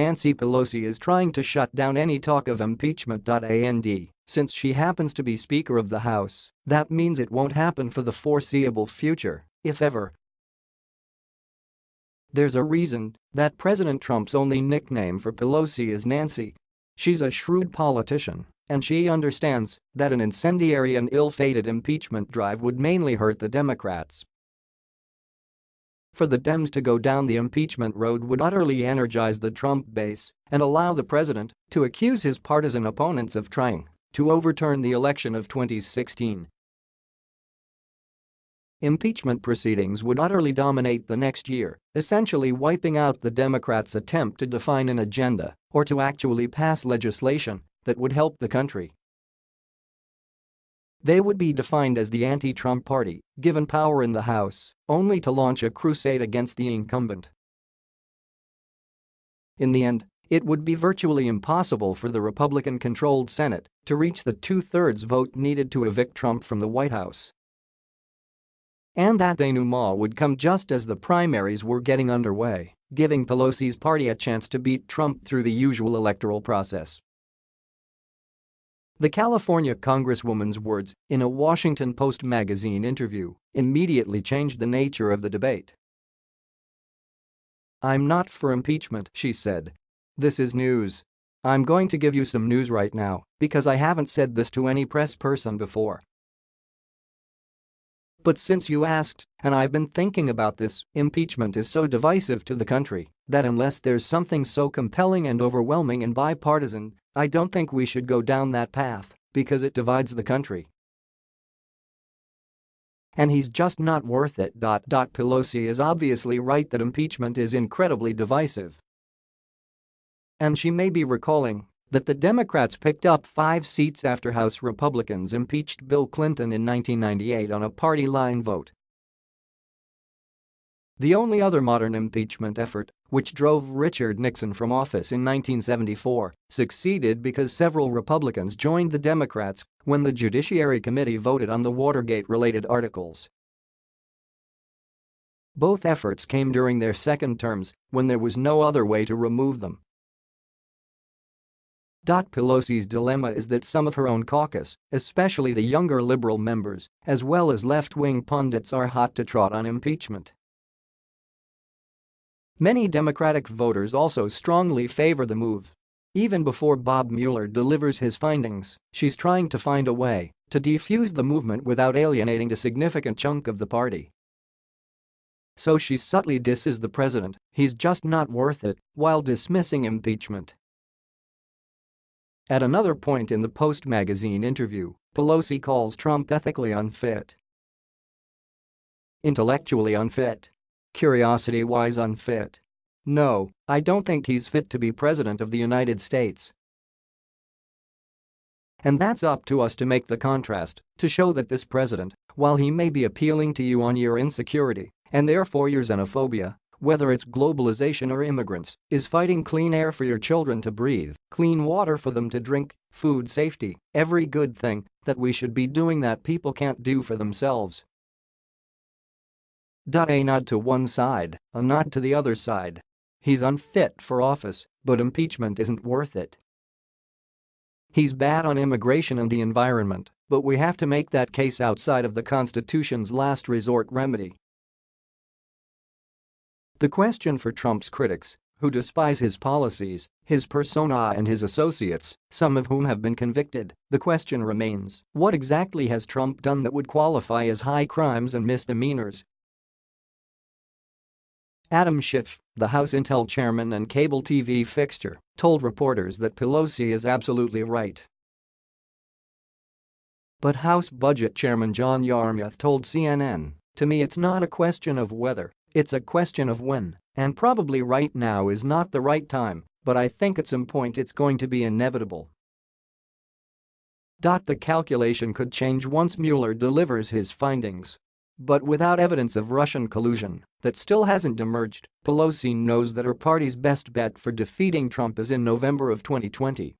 Nancy Pelosi is trying to shut down any talk of impeachment. And since she happens to be Speaker of the House, that means it won't happen for the foreseeable future, if ever. There's a reason that President Trump's only nickname for Pelosi is Nancy. She's a shrewd politician, and she understands that an incendiary and ill-fated impeachment drive would mainly hurt the Democrats. For the Dems to go down the impeachment road would utterly energize the Trump base and allow the president to accuse his partisan opponents of trying to overturn the election of 2016. Impeachment proceedings would utterly dominate the next year, essentially wiping out the Democrats' attempt to define an agenda or to actually pass legislation that would help the country. They would be defined as the anti-Trump party, given power in the House, only to launch a crusade against the incumbent. In the end, it would be virtually impossible for the Republican-controlled Senate to reach the two-thirds vote needed to evict Trump from the White House. And that denouement would come just as the primaries were getting underway, giving Pelosi's party a chance to beat Trump through the usual electoral process. The California Congresswoman's words in a Washington Post magazine interview immediately changed the nature of the debate. I'm not for impeachment, she said. This is news. I'm going to give you some news right now because I haven't said this to any press person before. But since you asked, and I've been thinking about this, impeachment is so divisive to the country that unless there's something so compelling and overwhelming and bipartisan, I don't think we should go down that path because it divides the country. And he's just not worth it. Pelosi is obviously right that impeachment is incredibly divisive. And she may be recalling that the Democrats picked up five seats after House Republicans impeached Bill Clinton in 1998 on a party line vote. The only other modern impeachment effort, which drove Richard Nixon from office in 1974, succeeded because several Republicans joined the Democrats when the Judiciary Committee voted on the Watergate-related articles. Both efforts came during their second terms when there was no other way to remove them. Dot Pelosi's dilemma is that some of her own caucus, especially the younger liberal members, as well as left-wing pundits are hot to trot on impeachment. Many Democratic voters also strongly favor the move. Even before Bob Mueller delivers his findings, she's trying to find a way to defuse the movement without alienating a significant chunk of the party. So she subtly disses the president, he's just not worth it, while dismissing impeachment. At another point in the Post magazine interview, Pelosi calls Trump ethically unfit. Intellectually unfit. Curiosity-wise unfit. No, I don't think he's fit to be president of the United States. And that's up to us to make the contrast, to show that this president, while he may be appealing to you on your insecurity and therefore your xenophobia, whether it's globalization or immigrants, is fighting clean air for your children to breathe, clean water for them to drink, food safety, every good thing that we should be doing that people can't do for themselves. A nod to one side, a nod to the other side. He's unfit for office, but impeachment isn't worth it. He's bad on immigration and the environment, but we have to make that case outside of the Constitution's last resort remedy. The question for Trump's critics, who despise his policies, his persona and his associates, some of whom have been convicted, the question remains, what exactly has Trump done that would qualify as high crimes and misdemeanors? Adam Schiff, the House Intel chairman and cable TV fixture, told reporters that Pelosi is absolutely right. But House Budget Chairman John Yarmuth told CNN, to me it's not a question of whether, it's a question of when, and probably right now is not the right time, but I think at some point it's going to be inevitable. The calculation could change once Mueller delivers his findings. But without evidence of Russian collusion that still hasn't emerged, Pelosi knows that her party's best bet for defeating Trump is in November of 2020